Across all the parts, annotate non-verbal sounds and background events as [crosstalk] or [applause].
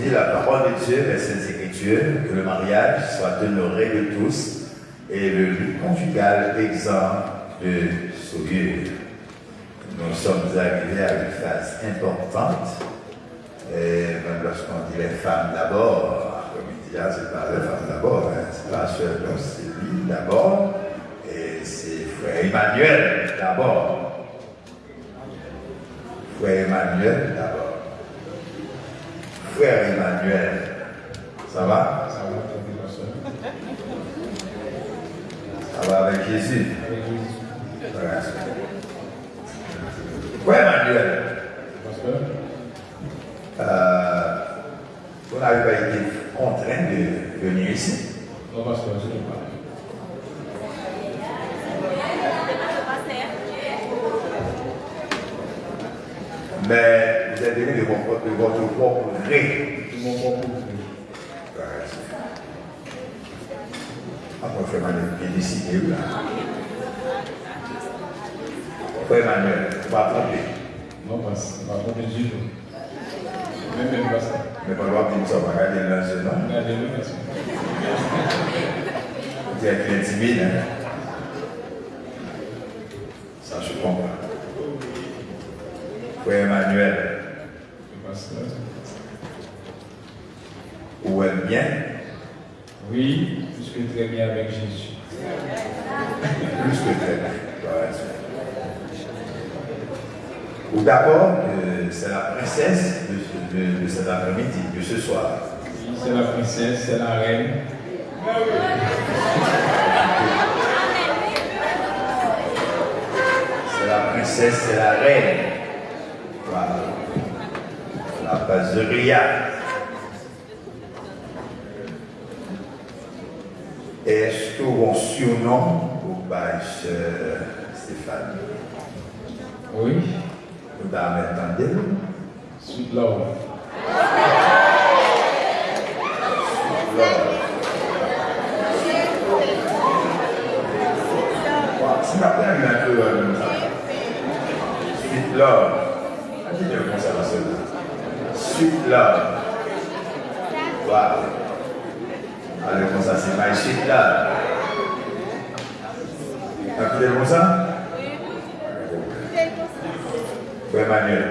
dit la parole de Dieu, les Saintes Écritures, que le mariage soit honoré de tous et le but conjugal exempt de souillure. Nous sommes arrivés à une phase importante, et même lorsqu'on dit les femmes d'abord, comme il dit là, c'est pas les femmes d'abord, hein, c'est pas c'est lui d'abord, et c'est frère Emmanuel d'abord. Frère Emmanuel d'abord. Frère Emmanuel, ça va? Ça va, avec Jésus? Frère Emmanuel, euh, vous n'avez pas été contraint de venir ici. non, pasteur, je ne pas. Mais vous êtes venu de votre, de votre propre gré. Mon propre. Après, Frère Emmanuel, bien décidé là. Frère va tromper. Non, pas du tout. Même même pasteur. Mais pas on va regarder êtes bien timide, hein? Ça, je comprends. Frère Emmanuel, Où est bien? Oui, puisque très bien avec Jésus. Plus que très bien. Ou d'abord, euh, c'est la princesse de, ce- de- de cet après-midi, de ce soir. Oui, c'est la princesse, c'est la reine. C'est la princesse, c'est la reine. Voilà. La baseria. Est-ce que mon surnom ou pas Stéphane? Oui, Vous m'entendez sweet love. C'est ma peine un peu euh, Sweet love. Ah, j'ai bien pensé à cela. Sweet love. Alors, comme ça, c'est my sweet love. T'as écouté comme ça? Oui, Emmanuel.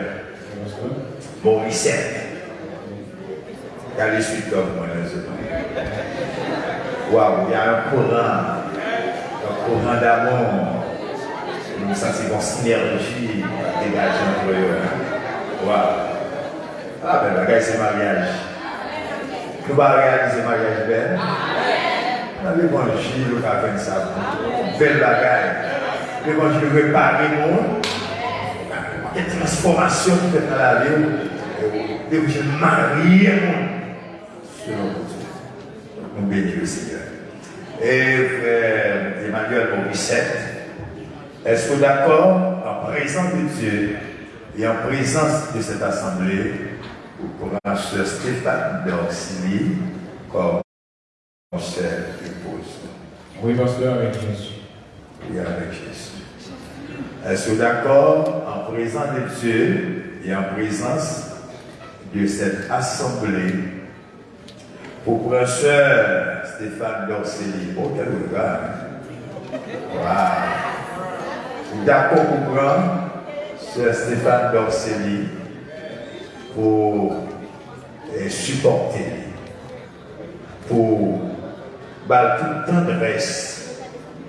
Bon, Lisette. Regardez sweet love, moi, là, c'est Waouh, il y a un courant. Un courant d'amour. Nous sentons une synergie dégagée entre eux. Waouh. Ah ben, bagage, c'est mariage. Nous allons réaliser mariage belle. Le l'évangile, allons faire ça. Belle bagage. L'évangile répare le monde. Il y a une transformation qui fait dans la vie. L'évangile marie le monde. Selon Dieu. Nous bénissons le Seigneur. Et frère Emmanuel Morissette, est-ce que d'accord, en présence de Dieu et en présence de cette assemblée, pour sœur Stéphane d'Auxilie comme chère épouse Oui, pasteur, avec Jésus. et avec Jésus. Est-ce que vous êtes d'accord, en présence de Dieu et en présence de cette assemblée, pour sœur Stéphane d'Orcélie, oh quel regard! Wow. D'accord pour prendre sœur Stéphane d'Orcélie pour supporter, pour bah, toute tendresse,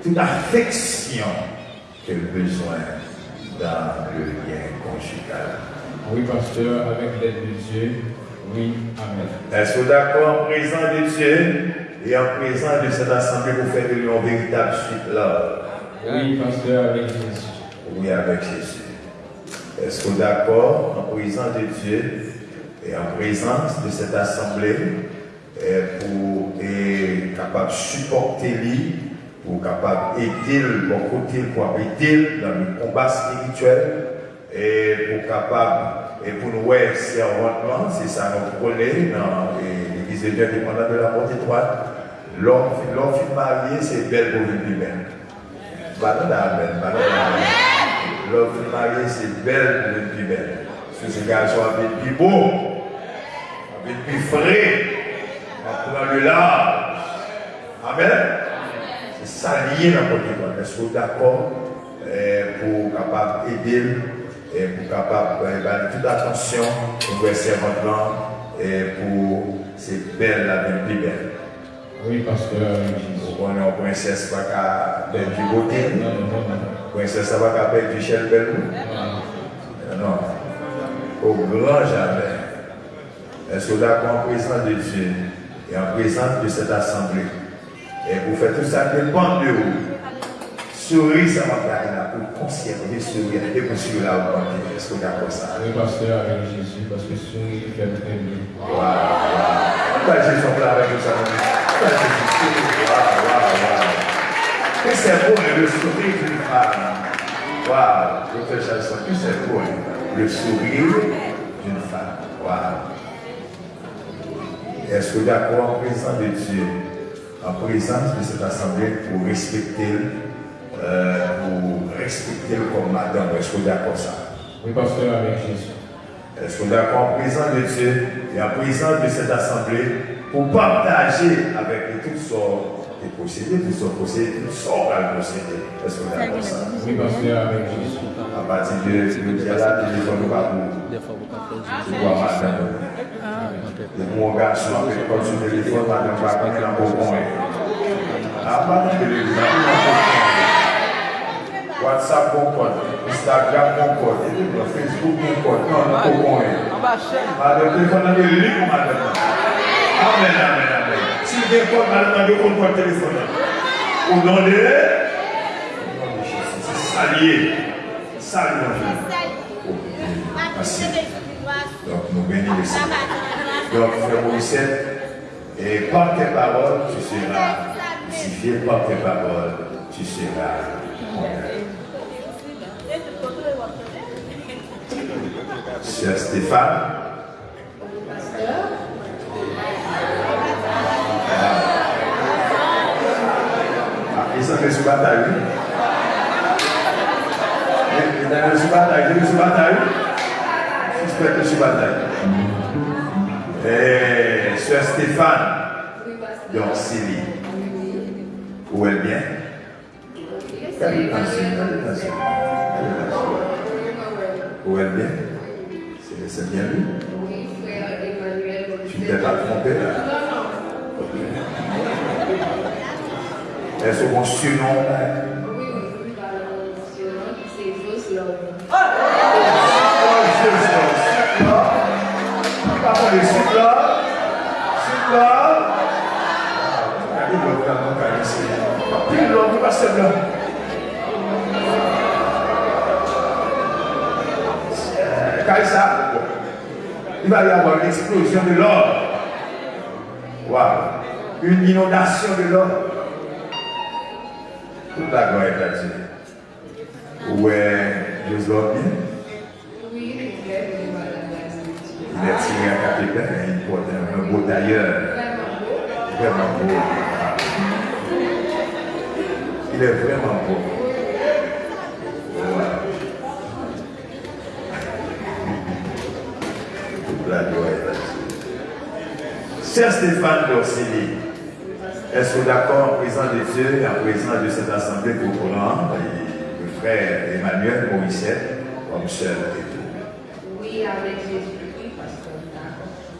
toute affection qu'elle a besoin dans le lien conjugal. Oui, pasteur, avec l'aide de Dieu. Oui, Amen. Est-ce que vous êtes d'accord en présence de Dieu et en présence de cette assemblée pour faire de lui un véritable suite là? Oui, pasteur, avec Jésus. Oui, avec Jésus. Est-ce que vous êtes d'accord en présence de Dieu et en présence de cette assemblée et pour être capable de supporter lui, pour capable d'aider le bon côté, pour aider dans le combat spirituel et pour capable et pour nous ouais, servantement, c'est ça nous prenons dans l'église de Dieu dépendant de la porte étroite. L'homme qui marié, c'est belle pour lui même. Banon amen, amen. L'homme marié, c'est belle pour le plus belle. Si ce garçon a été plus beau, et plus frais, prend le large. Amen. C'est ça lié dans votre Est-ce que vous êtes d'accord eh, pour capable aider et pour capable eh ben, toute attention pour verser votre et pour ces belles la bien plus belle. Oui, pasteur. On est en princesse pas qu'à perdre du beauté. Princesse ça va qu'à perdre du chel belle. Non. Au grand jamais. Est-ce que vous êtes en présence de Dieu et en présence de cette assemblée? Et vous faites tout ça dépend de vous. Souris, ça va faire là pour conserver sourire et pour suivre là où on Est-ce que vous êtes d'accord ça? Oui, pasteur, avec Jésus, parce que sourire fait très bien. Waouh, waouh. Pourquoi Jésus est là avec nous ça? Pourquoi Jésus Waouh, waouh, waouh. Que c'est beau le sourire d'une femme. Waouh, docteur Charles, que c'est beau le sourire d'une femme. Waouh. Est-ce que vous d'accord en présence de Dieu? en présence de cette assemblée pour respecter, euh, pour respecter comme madame. Est-ce que vous d'accord ça Oui, pasteur, avec Jésus. Est-ce que vous d'accord en présence de Dieu et en présence de cette assemblée pour partager avec toutes sortes de possédés, toutes sortes de possédés, toutes sortes de possédés. Est-ce que vous êtes d'accord ça Oui, pasteur, avec Jésus. À partir de ce là, nous va vous voir madame. Mwen gasman pe kon sou telefon pa nan bakne la pou mwen. A ban telefon nan pou mwen. WhatsApp pou kon, Instagram pou kon, Facebook pou kon, nan pou mwen. A de telefon nan de li pou mwen de kon. Amen, amen, amen. Si de kon nan nan de kon kon telefon nan. Ou nan de, salye, salye nan de. Asi. Donc nou beni de salye. Donc, frère Moïse, et par tes paroles, tu seras justifié, par tes paroles, tu seras. Cher Stéphane, ils sont sur bataille. Ils sont sur bataille. Ils sont sur bataille. Suspect sur bataille. Et Sœur Stéphane, donc Sylvie, où est bien Quelle attention, Où est bien C'est bien lui? Tu ne t'es pas trompé là? Est-ce qu'on surnom il va y avoir une explosion de l'or. Waouh. Une inondation de l'or. Toute la gloire est à Dieu. Ouais, Dieu bien. Il est tiré à capitaine il porte un beau tailleur. Vraiment beau. Il est vraiment beau. Voilà. La gloire est Dieu. Cher Stéphane Dorsini, est-ce d'accord en présence de Dieu et en présence de cette assemblée pour prendre le frère Emmanuel Moïsette comme seul et tout Oui, avec Jésus.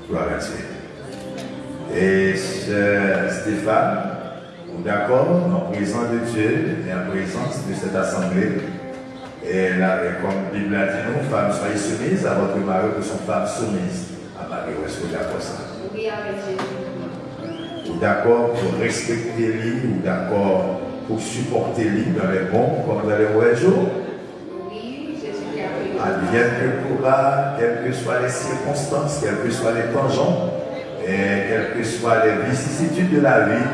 Gloire à Dieu. Et cher Stéphane, d'accord, en présence de Dieu et en présence de cette assemblée, et là, comme la Bible a dit, nous, femmes, soyez soumises à votre mari, que sont femmes soumises à Marie. Est-ce que vous d'accord ça? Oui, avec. Ou d'accord pour respecter lui, ou d'accord pour supporter lui dans les bons comme dans les mauvais jours? Advienne que pourra, quelles que soient les circonstances, quels que soient les tangents, et quelles que soient les vicissitudes de la vie,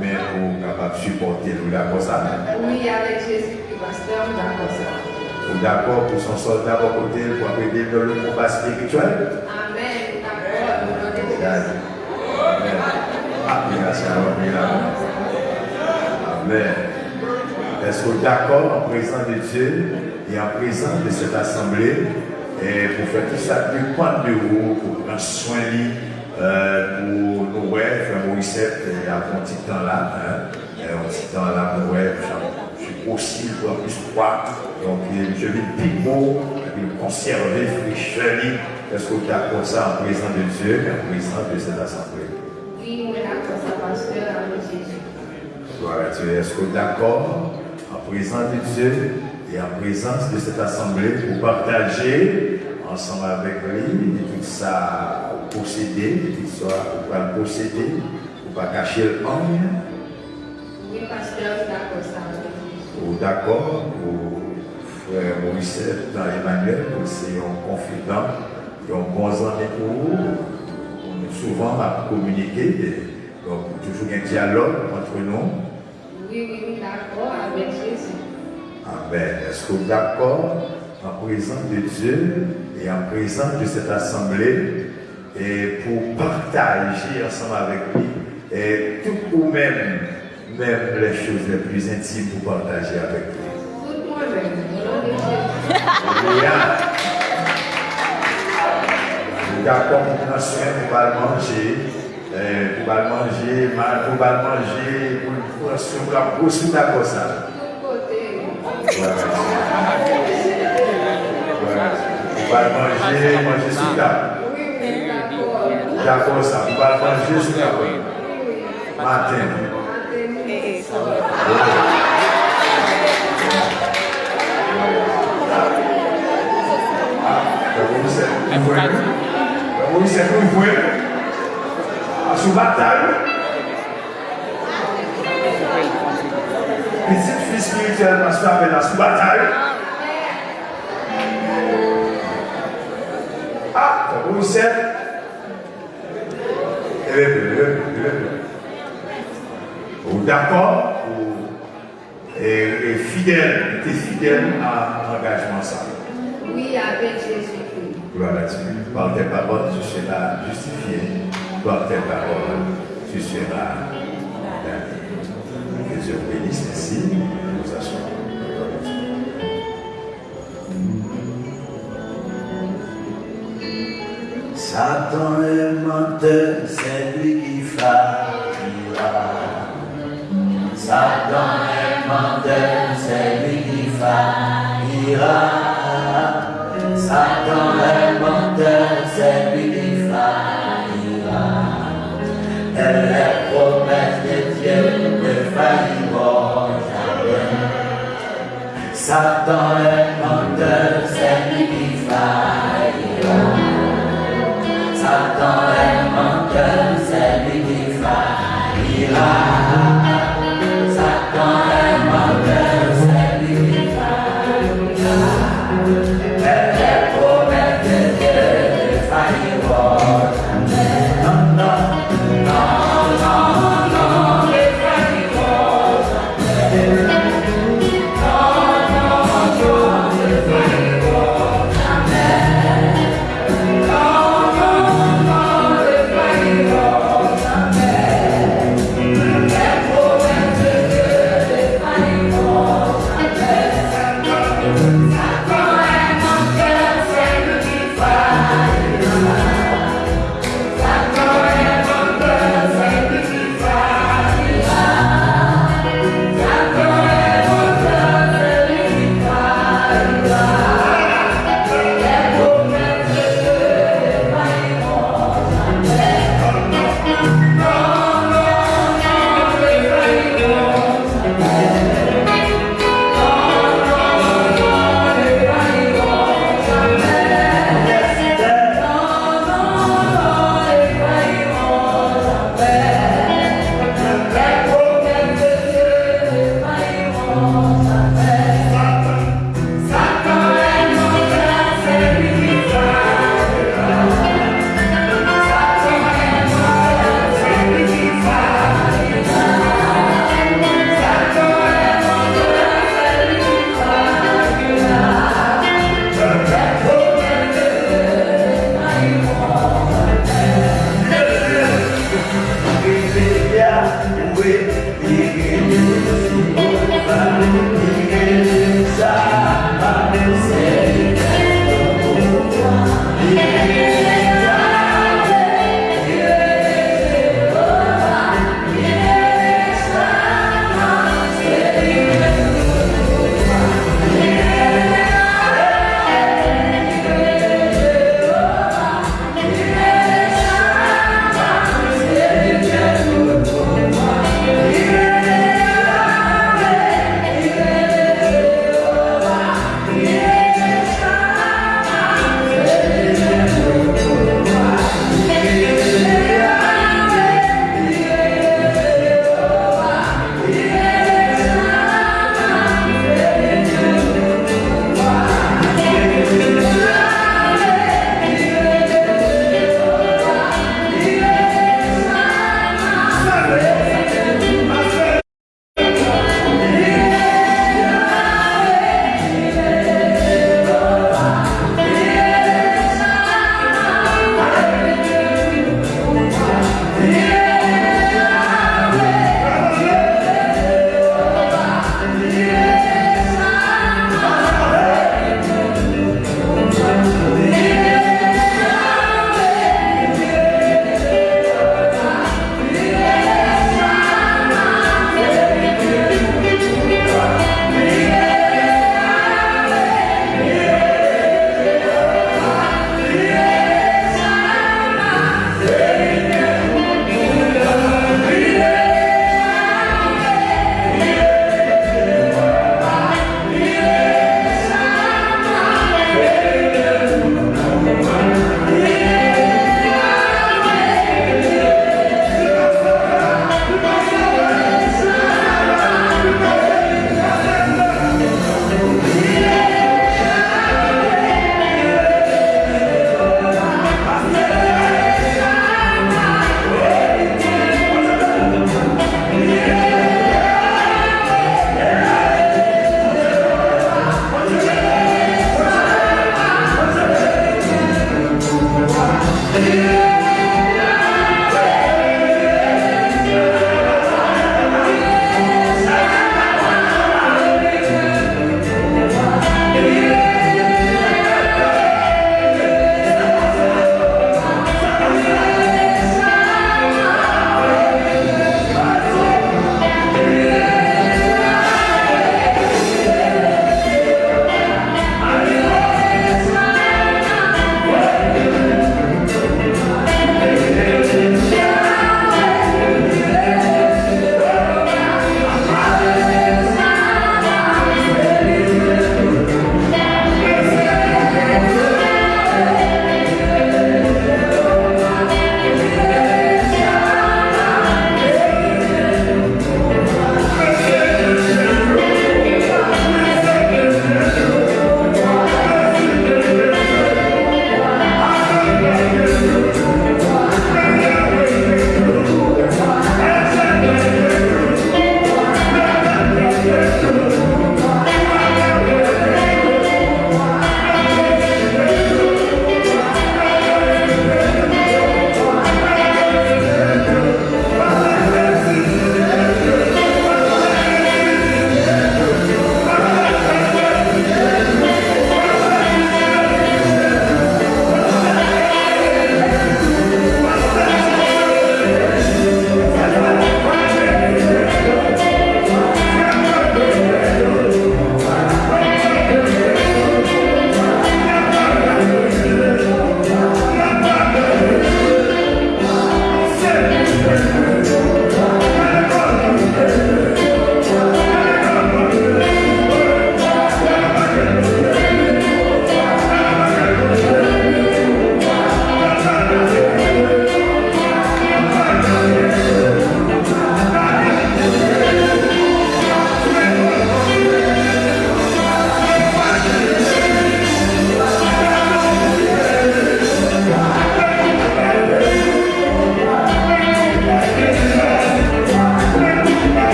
mais pour capable de supporter, nous d'accord ça Oui, avec Jésus qui pasteur, d'accord ça. Nous d'accord pour son soldat à côté, pour aider dans le combat spirituel Amen. D'accord. Amen. Est-ce que d'accord en présence de Dieu? Et en présence de cette assemblée et pour faire tout ça dépend de vous, pour prendre soin de euh, un petit temps là, hein, un petit temps là, pour ouais, je suis aussi pour plus froid, donc je vais le pico, le conserver, fraîcheur, est-ce que tu as ça en présence de Dieu et en présence de cette assemblée? Oui, on est d'accord, ça pasteur avec Jésus. Voilà, tu es, que d'accord? En présence de Dieu et en présence de cette assemblée pour partager ensemble avec lui tout ça posséder, tout ça pour pas le posséder, pour pas cacher le. Oui, pasteur, d'accord, ça d'accord, ou frère Maurice Emmanuel, c'est un confident, et un bon ami pour vous. On est souvent à communiquer, donc toujours un dialogue entre nous. Oui, oui, oui, d'accord, avec Jésus. Amen. Est-ce que vous êtes d'accord en présence de Dieu et en présence de cette assemblée et pour partager ensemble avec lui et tout ou même, même les choses les plus intimes pour partager avec lui. Alléluia. D'accord, pour prendre soin, pour pas le manger, pour pas le manger, pour pas le manger, pour prendre soin, pour la d'accord ça. Tout côté. Voilà. Voilà. Pour pas le manger, manger sous table. Oui, oui, d'accord. D'accord ça, pour pas le manger sous table. Oui, oui. Matin. Attendez, ça. Vous voyez Vous voyez vous voyez Sous bataille. Petite fille spirituelle, parce qu'on appelle la bataille. Ah, vous Eh bien. Vous d'accord? Ou- et, et fidèle, était fidèle à l'engagement ça? Oui, avec Jésus-Christ. Gloire à Dieu. Par tes paroles, tu seras justifié. Par tes paroles, tu seras c'est lui qui faillira. Satan est menteur, c'est lui qui faillira. Satan est menteur, c'est lui qui faillira. Et les promesses de Dieu ne failliront jamais. Satan est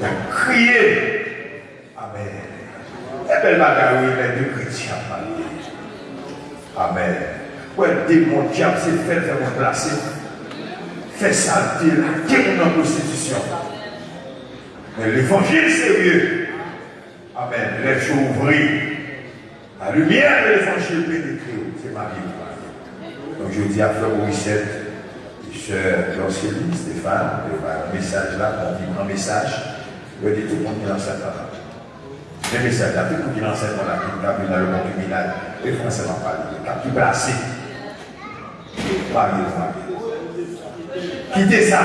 Il a crié. Amen. Et belle bagarre, les deux chrétiens parlent. Amen. Ouais, démon diable, c'est fait faire remplacer. Fait salter la démon en prostitution. Mais l'évangile sérieux. Amen. Les yeux ouverts. La lumière de l'évangile pénétrée. C'est ma vie. Donc je dis à Frère Morissette, Sœur Lancélie, Stéphane, un message là, on dit un message. Je dis tout qui lance ça là. Le message là, tout qui lance ça là, qui est dans le monde criminel, et français n'en parle, qui est placé. Marié, marié. Quittez ça.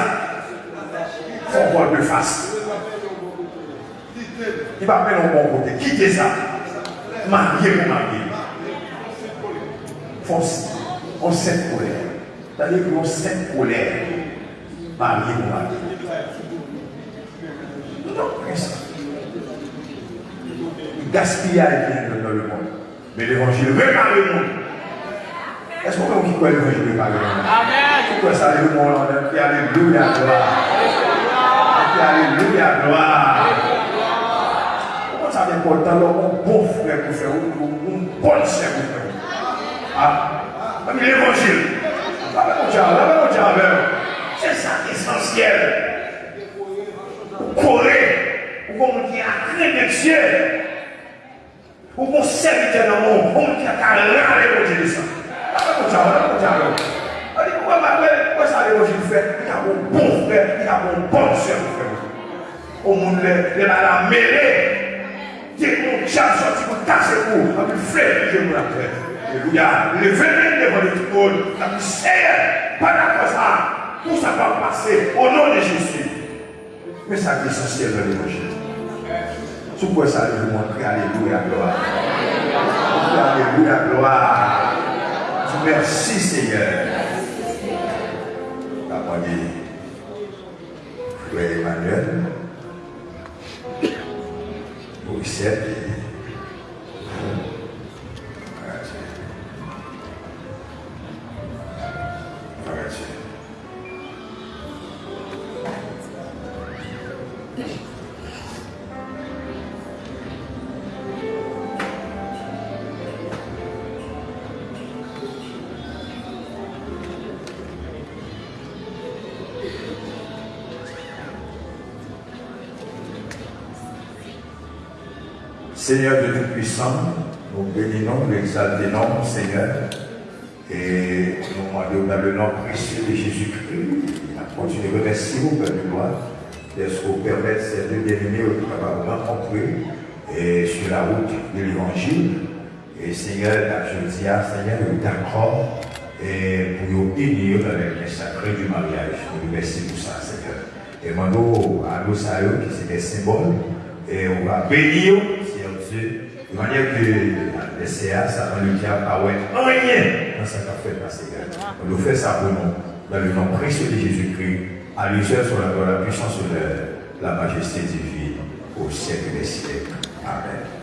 Faut voir de face. Il va mettre au bon côté. Quittez ça. Marié pour marié. Force. On. Marié pour marié. Non, ça. Gaspillage dans le monde. Mais l'évangile répare le monde. Est-ce qu'on peut croire l'évangile répare le monde? Amen. Pourquoi ça le monde on dit Alléluia, gloire. Dit Alléluia, gloire. Pourquoi ça est important, un bon frère pour faire, un bon chef pour faire Ah, l'évangile. C'est ça l'essentiel. Corée, ou comme on dit, à craindre Dieu. Ou bon serviteur dans mon monde qui a carré les Dieu de ça. La la chose. On dit, pourquoi pourquoi ça l'évangile fait Il a un bon frère, il a un bon soeur frère. Au monde, les malades mêlés. Dès qu'on tient sorti pour casser pour, dit, frère, je me la. Alléluia. Le venir devant le on dit, Seigneur, pas d'accord ça. Tout ça va passer au nom de Jésus. Mais ça c'est essentiel dans l'évangile. Sous quoi ça veut montrer Alléluia, gloire. Alléluia, gloire. Merci Seigneur. La dit, Frère Emmanuel, Moïse et Seigneur de Tout-Puissant, nous bénissons, nous exaltons, Seigneur, et nous demandons dans le nom précieux de Jésus-Christ, à continuer de remercier vous, Père de gloire, d'être vous permettre ces deux bien-aimés de rencontrer et sur la route de l'Évangile. Et Seigneur, je dis à Seigneur, nous d'accord et pour nous bénir dans les sacré du mariage. Nous remercions pour ça, Seigneur. Et maintenant, à nous, ça qui c'est des symboles, et on va bénir de manière que les CA, ça va le diable pas rien dans ce qu'a fait passer. On nous fait ça pour nous, dans le nom précieux de Jésus-Christ, à seul sur la, la puissance de la majesté divine, au siècle des siècles. Amen.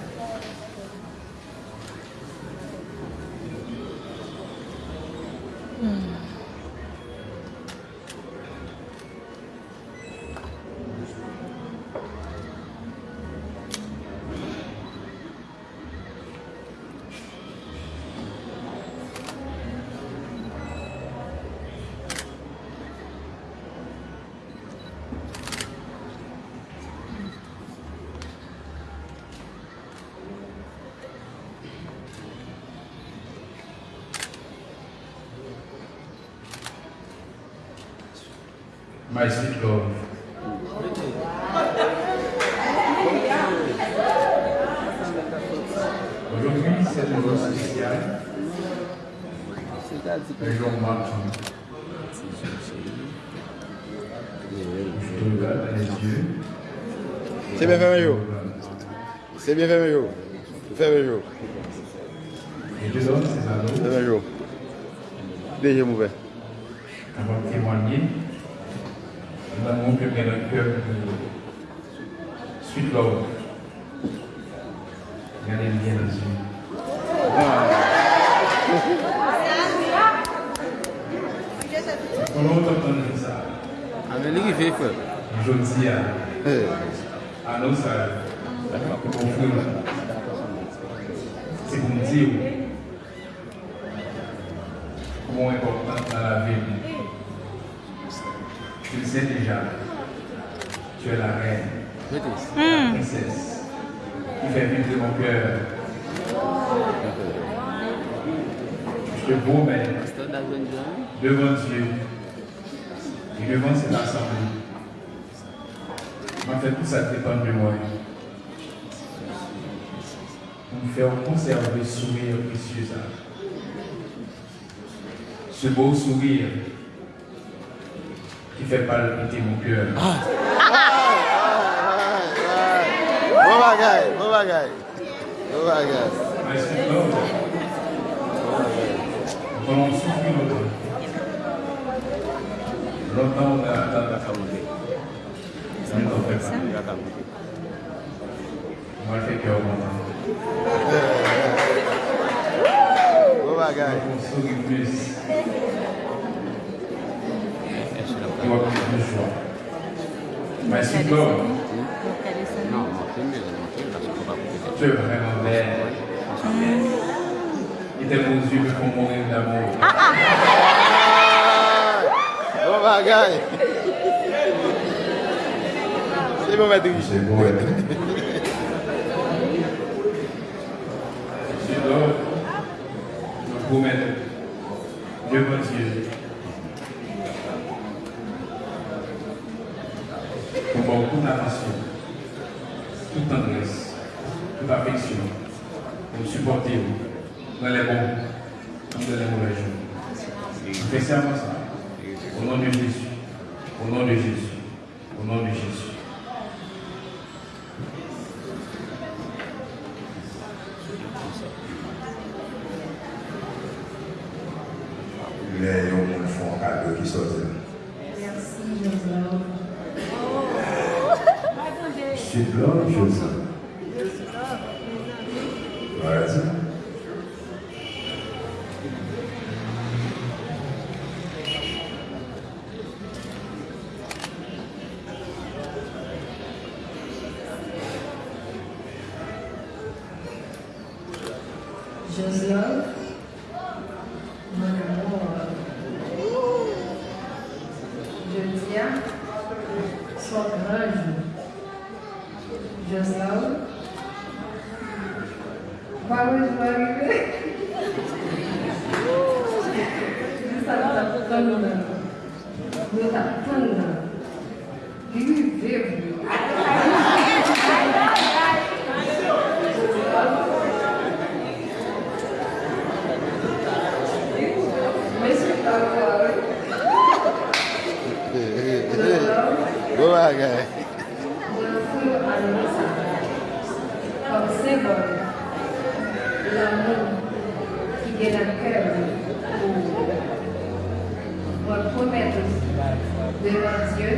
Fais Mario. Déjà mauvais. avant de témoigner de l'amour que le cœur de Sweet Love. Regardez bien les yeux. On a entendu ça? Avec. Je dis à à nos c'est pour me dire important dans la vie. Tu le sais déjà, tu es la reine, la princesse, qui fait vivre mon cœur. Je te promets devant Dieu et devant cette assemblée. En fait, tout ça dépend de moi. Pour me faire conserver le sourire précieux. Ce beau sourire qui fait palpiter mon cœur. Bon bagay, bon bagay. Bon bagay. On souffre longtemps, longtemps on a atteint la fabrique. Ça ne t'en fait pas. On va le faire cœur content. Bon bagay. On sourit plus. Il va plus de joie. Mais c'est l'homme. Tu es vraiment belle. Et tes beaux yeux me font mourir d'amour. Bon bagay. C'est bon, Matrice. C'est beau, hein? C'est l'homme. Je promets devant Dieu. Pour voir toute attention, toute tendresse, toute affection, pour supporter vous dans les bons comme dans les mauvais jours. Je fais serment ça. Au nom de Jésus. Au nom de Jésus. Au nom de Jésus. Les gens font un cadeau qui sort. Merci, Joseph. C'est blanc, je sais. Voilà ça. Joseph, mon amour. Je tiens son grand jour. Joseph, par où je vais arriver? Nous t'attendons. Nous t'attendons. Lui, vive. Mais c'est pas grave. Joseph, Bon bagay. Je fous à l'ouest comme symbole de l'amour qui est dans le cœur pour me promettre devant Dieu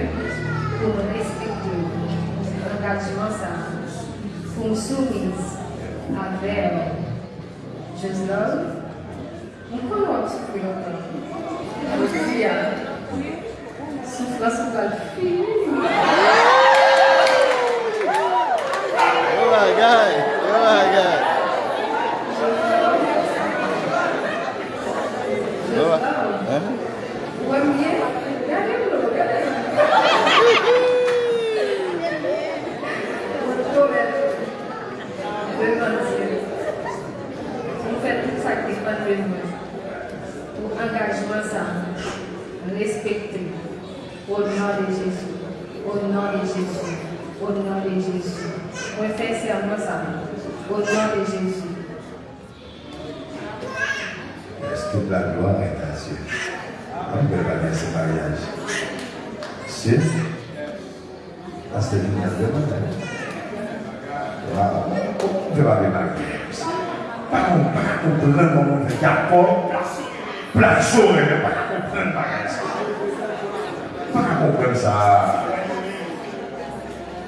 pour me respecter l'engagement ça pour me soumise avec Joseph. On comment tu peux longtemps? Aujourd'hui, souffrance va le finir. Bon bagay. Bon bagay. Bon bagay. Hein? Premier, regardez-le, regardez-le. Pour promettre devant Dieu, pour faire tout ça qui dépend de nous, pour engagement ça, respecter Au nom de Jésus. Au nom de Jésus. Au nom de Jésus. On fait serment ça. Au nom de Jésus. Est-ce que la gloire est à Dieu On peut pas dire ce mariage. Dieu, parce que nous avons demandé. Waouh. On ne peut pas marier. Pas comprendre comment on fait. Il y a pas plein de choses, mais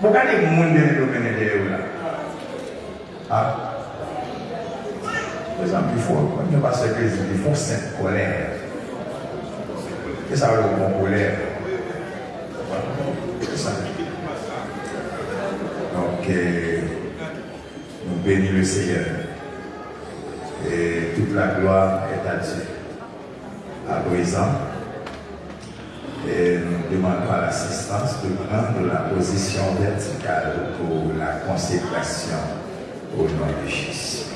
pas ça. Pas comprendre ça. Pourquoi les gens ne domaine de là Ah Par exemple, il faut, quand il passe l'église, il faut cette colère. Et ça dire bon colère. Ça. Donc, euh, nous bénissons le Seigneur. Et toute la gloire est à Dieu. À présent, à l'assistance de prendre la position verticale pour la consécration au nom de Jésus.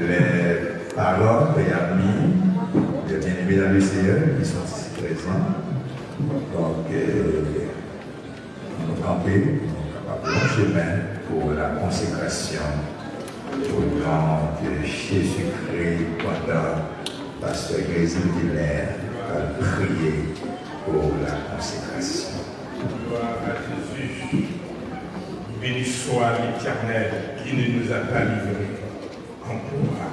Les paroles et amis de bien-aimés dans le Seigneur qui sont ici présents. Donc, nous camper, nous capables de chemin pour la consécration au nom de Jésus-Christ pendant Pasteur Grésil Guilher va prier pour la consécration. Gloire à Jésus. Béni soit l'Éternel qui ne nous a pas livrés encore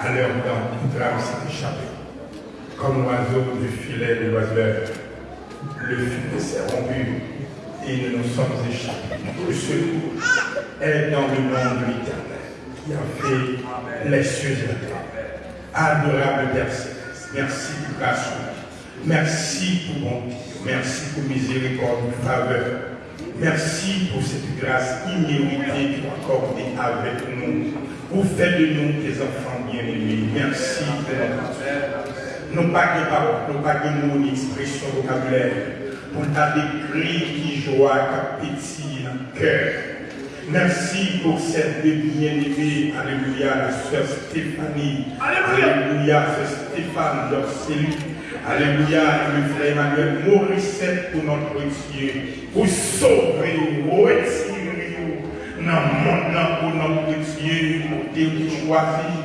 à l'heure dans toute âme s'est échappée. Comme l'oiseau du filet de l'oiseleur, le filet s'est rompu et nous nous sommes échappés. Le secours est dans le nom de l'Éternel qui a fait les cieux et la. Adorable Père merci pour grâce. Merci pour bonté. Merci pour miséricorde, faveur. Merci pour cette grâce imméritée que as accordée avec nous. Pour faire de nous tes enfants bien-aimés. Merci Père. Nous pas de paroles, nous pas de mots, ni expression vocabulaire. Pour ta décrit qui joie, qui pétille dans le cœur. Merci pour cette bien-aimée, Alléluia, la sœur Stéphanie. Alléluia, sœur Stéphane, leur cellule. Alléluia, et le frère Emmanuel Morissette pour notre Dieu. Pour sauver, retirer, dans le monde, pour notre Dieu, pour Dieu choisi.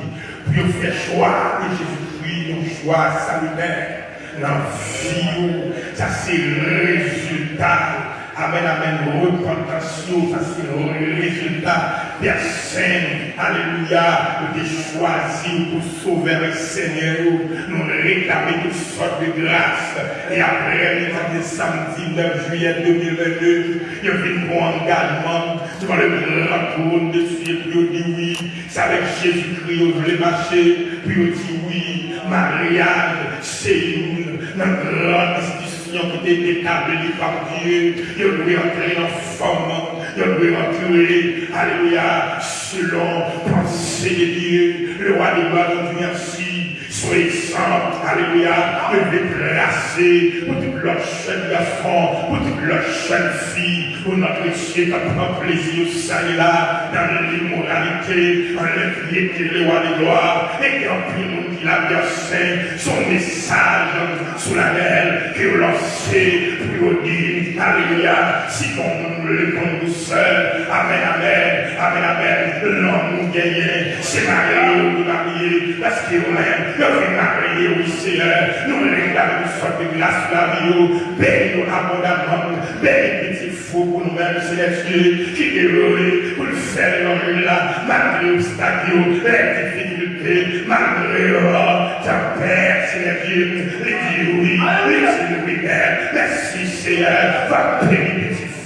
Pour faire choix de Jésus-Christ, un choix salutaire. Dans la vie, ça c'est le résultat Amen, amen. Repentation, ça c'est le résultat. Père Saint, Alléluia, nous t'es choisi pour sauver le Seigneur. Nous réclamer toutes sortes de grâces. Et après, le samedi 9 juillet 2022, il y a un bon engagement devant le grand trône de Dieu. Puis on dit oui, c'est avec Jésus-Christ, on voulait marcher. Puis on dit oui, mariage, c'est une, grande qui était établie par Dieu. Il doit entrer dans forme. Il doit entrer, alléluia, selon pensée de Dieu. Le roi de gloire merci. Sans, alléluia, de déplacer pour toute leur jeune garçon, pour toute leur jeune fille, pour notre Dieu qui prend plaisir ça et là, dans l'immoralité, dans l'impiété, le roi de gloire, et en plus nous qui l'a saint, son message sous la mer, qui est lancé, pour dire, alléluia, si on le con douceur, amen, amen, amen, amen, l'homme nous gagne, c'est marié ou marié, parce qu'il même, le fait marié, oui, Seigneur, nous réclamons une sorte de grâce la vie, bénis-nous abondamment, bénis petit fou pour nous-mêmes, Seigneur, qui est heureux pour le faire l'homme là, malgré l'obstacle, les difficultés, malgré ta Père, Seigneur Dieu, les dire oui, les dire oui, Père, merci Seigneur, va bénir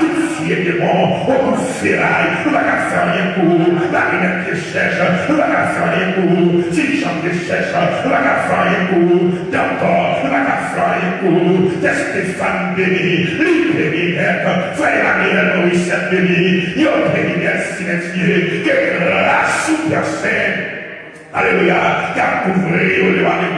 Tout fier démon, au coup de ferraille, nous ne pouvons pas faire rien pour vous. Marinette qui cherche, nous ne pouvons pas faire rien pour vous. Dirigeant qui cherche, nous ne pouvons pas faire rien pour vous. D'abord, nous ne pouvons pas faire rien pour vous. Des Stéphane béni, libéré, frère Daniel Maurice béni, yo béni, merci, merci, que grâce super. Alléluia, qui a de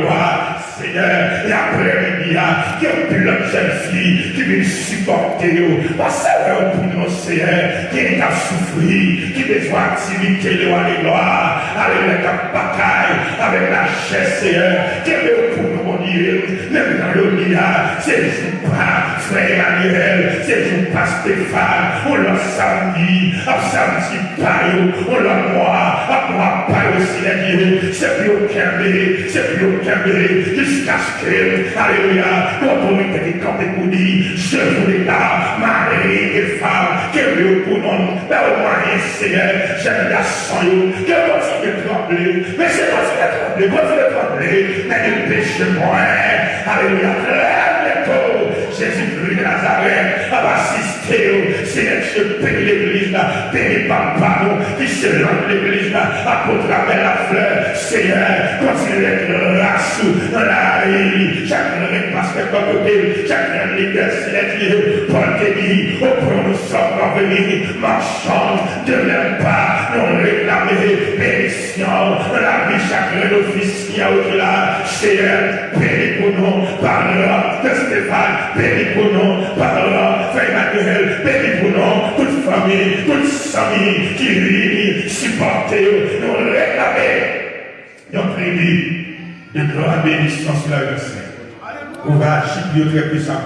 gloire. Seigneur, et après-midi, qui a pu la jeune fille qui veut supporter, parce que pour nous, Seigneur, qui a souffert, qui besoin d'activité, alléluia, qui a bataille avec la chair, Seigneur, qui veut pour nous, mon Dieu, même dans le dia, c'est jour pas, frère Manuel, c'est jour pas Stéphane, on l'a samedi, à samedi pas, on l'a moi, à moi pas aussi, Seigneur, c'est plus aucun bébé, c'est plus aucun bébé, jusqu'à ce que, alléluia, quand on était campé pour dire, je voulais là, Marie et femme, que Dieu pour nous, mais au moins, Seigneur, j'aime la sang, que continue de trembler, mais c'est continue de trembler, continue de trembler, mais ne péché moins, alléluia, lève-toi, Jésus-Christ de Nazareth, a assisté, Seigneur, je bénis l'église, là, bénis papa, nous, qui se lance l'église, là, à travers la fleur, Seigneur, continue d'être race dans la rue, chacun de pasteur comme côté, chacun de leader, Seigneur, te dit, au point nous sommes parvenus, marchant de même pas, non réclamer, bénédiction, dans la vie, chacun d'office qui a au-delà, Seigneur, bénis pour nous, parlera de Stéphane, bénis pour nous, parlera, Frère Emmanuel, bénis pour nous, toute famille, toute famille qui réunit, supporter, nous réclamer, nous prions de gloire bénédiction sur la vie On va agir très puissamment.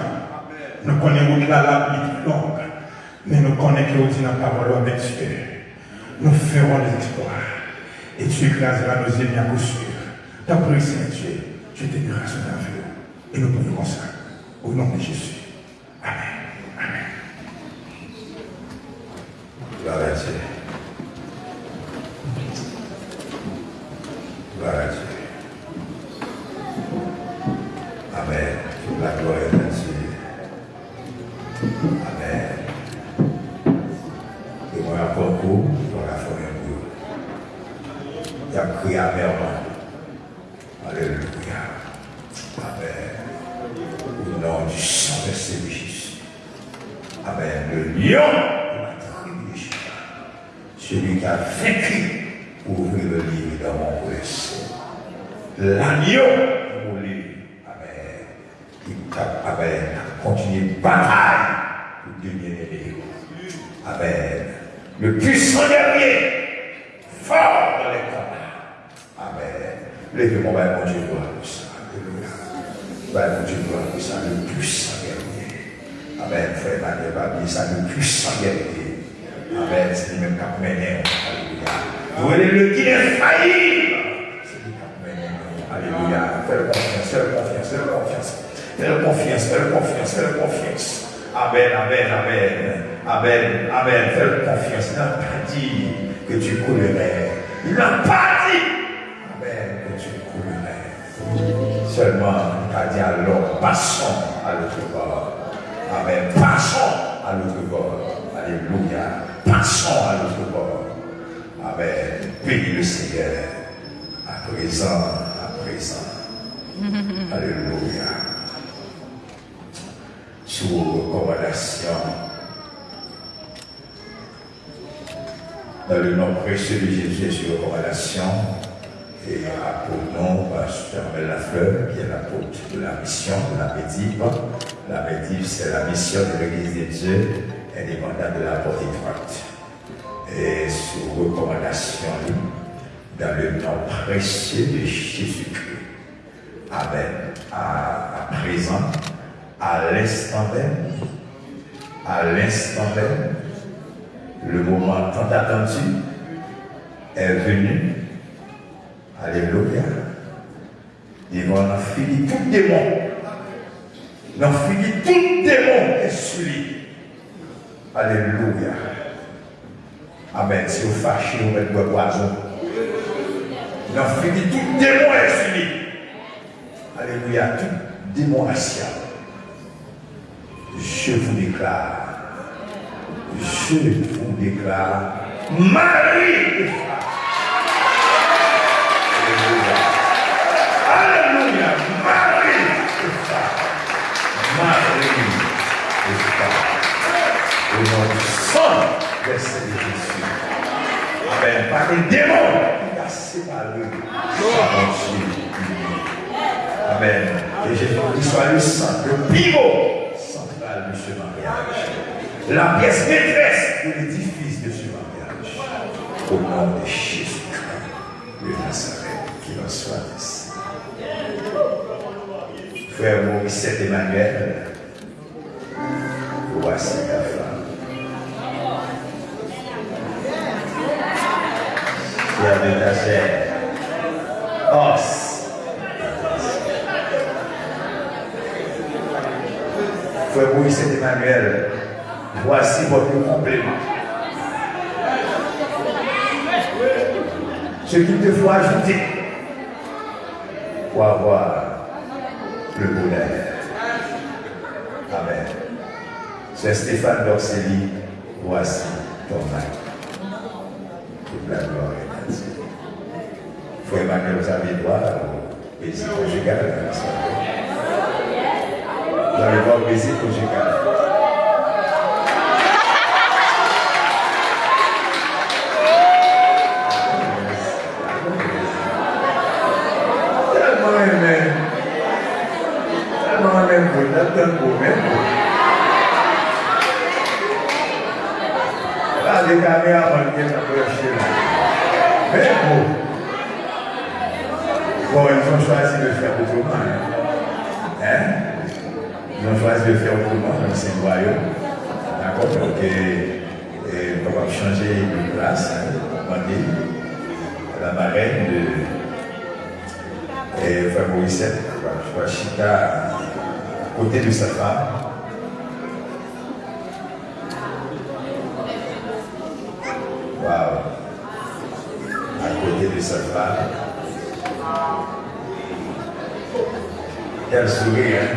Nous connaissons au-delà la vie longue, mais nous connaissons que dit la parole avec Dieu. Nous ferons exploits. Et tu écraseras nos ennemis à coup sûr. D'après Saint-Dieu, je te grâce dans vie. Et nous prions ça. Au nom de Jésus. Amen. Amen. Gloire à Dieu. Gloire à Dieu. Amen. La gloire est à Dieu. Amen. Et moi, à beaucoup, dans la forêt de Dieu. Il a crié amèrement. Alléluia. Nom du sang de Jésus. Amen. Le lion de la tribu de Juda. Celui qui a vaincu ouvrir le livre dans mon breast. L'agneau pour lui. Amen. Qui a, amen, a continué bataille pour devenir les Amen. Le puissant guerrier, fort dans les combats. Amen. Levez mon mon Dieu, gloire. Alléluia. Bain, mon Dieu, gloire ça. Le puissant guerrier. Amen. Frère Emmanuel Babi, ça, le puissant guerrier. Amen. C'est lui-même qui a mené. Alléluia. Vous êtes le qui est. C'est lui qui. Alléluia. Fais-le confiance, fais-le confiance, fais-le confiance. Fais-le confiance, fais-le confiance, fais-le confiance. Amen, amen, amen. Amen, amen. Fais-le confiance. Il n'a pas dit que tu coulerais. Il n'a pas dit, amen, que tu coulerais. Seulement, a dit alors, passons à l'autre bord. Amen. Passons à l'autre bord. Alléluia. Passons à l'autre bord. Amen. Bénis le Seigneur. À présent, à présent. [laughs] Alléluia. Sous recommandation. Dans le nom précieux de Jésus, sur recommandation. Et à pour nom, Pasteur Lafleur, qui est l'apôtre de la mission de la Médive. La Médive, c'est la mission de l'Église de Dieu, indépendante de la porte étroite. Et sous recommandation, dans le nom précieux de Jésus-Christ. Amen. À, à présent, à l'instant même, à l'instant même, le moment tant attendu est venu. Alléluia. Ils vont en finir tout démon. Ils ont fini tout démon est celui. Alléluia. Amen. Si vous fâchez, vous mettez votre poison. Ils ont fini tout démon est celui. Alléluia. Tout démon racial. je vous déclare, je vous déclare, Marie Au nom du sang de Jésus. Amen. Pas de démon qui a séparé. Amen. Et qu'il soit le sang, le pivot central de ce mariage. La pièce maîtresse de l'édifice de ce mariage. Au nom de Jésus-Christ, le Nazareth, qu'il en soit ainsi. Frère Maurice Emmanuel, voici ta de ta chair, os. Frère Maurice Emmanuel, voici votre complément. Ce qu'il te faut ajouter pour avoir le bonheur. Amen. C'est Stéphane Dorcelli, voici ton mari. Toute la gloire. Frère Emmanuel, vous avez droit au plaisir conjugal. Vous avez droit au plaisir conjugal. Tellement aimé. Tellement aimé vous, tellement beau, même beau. Là, les caméras vont bien approcher là. Même beau. Bon, ils ont choisi de faire autrement. Hein? Hein? Ils ont choisi de faire autrement dans ces royaumes. D'accord? Donc, on va changer de place. Hein? Demander la marraine de. Vois Chita à côté de sa femme. Waouh! À côté de sa femme. Quel sourire,